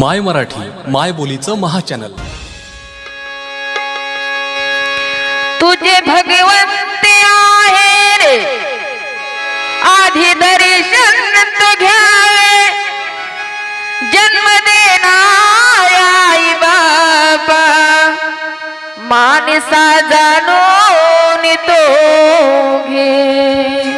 माय मराठी माय बोलीचं महाचॅनल. तुझे भगवंत आहे रे. आधी दर्शन तो घ्यावे. जन्म देणाराई बाबा. माणसा जाणून तो घे.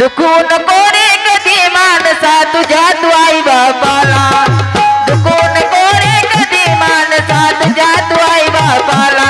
दुखून कोरे कधी माणसा तुझ्या तू आई बापाला. दुखून कोरे कधी माणसा तुझ्या तू आई बापाला.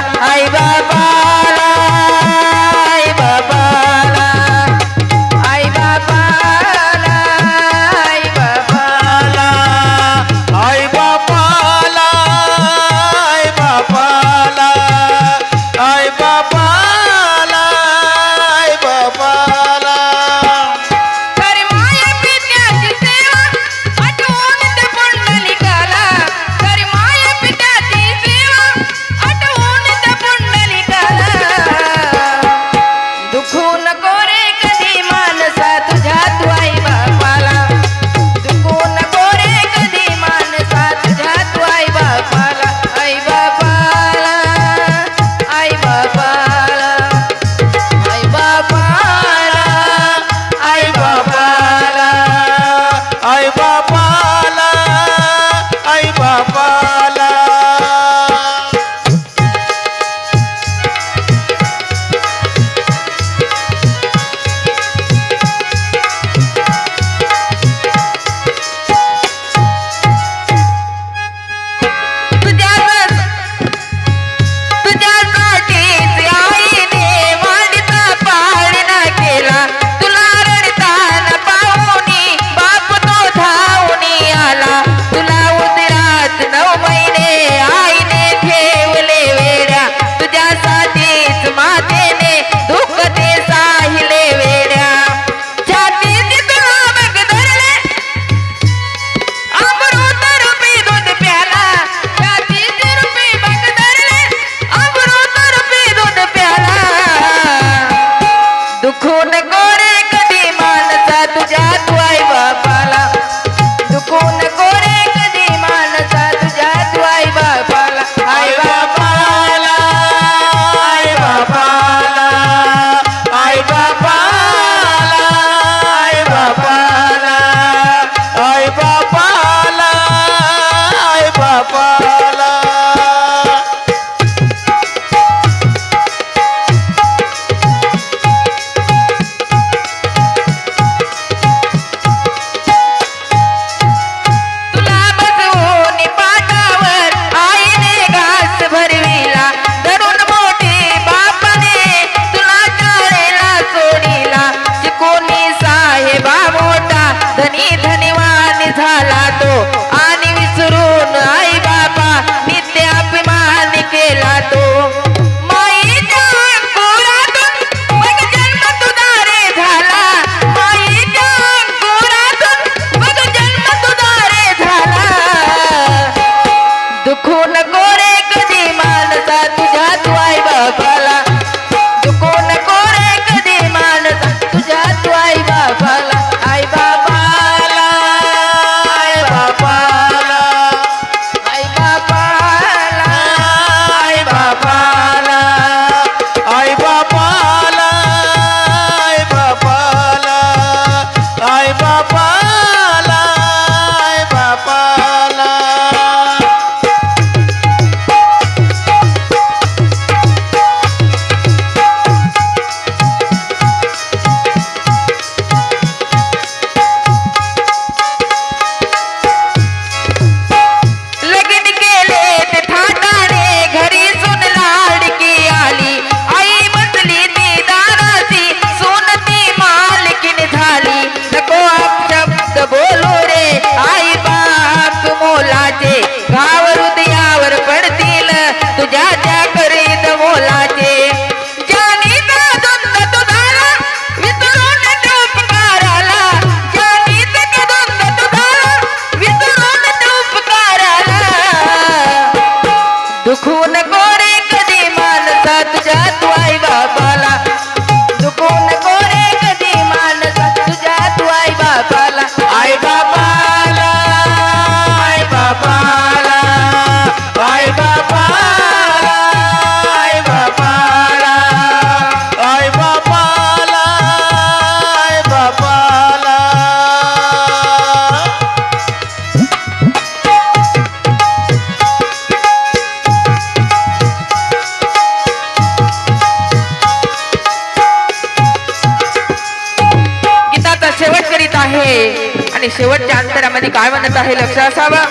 आहे. आणि शेवटच्या अंतरामध्ये काय म्हणत आहे लक्ष असावं?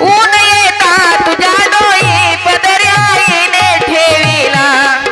ऊन येता तुझ्या डोळी पदर्या ठेवीला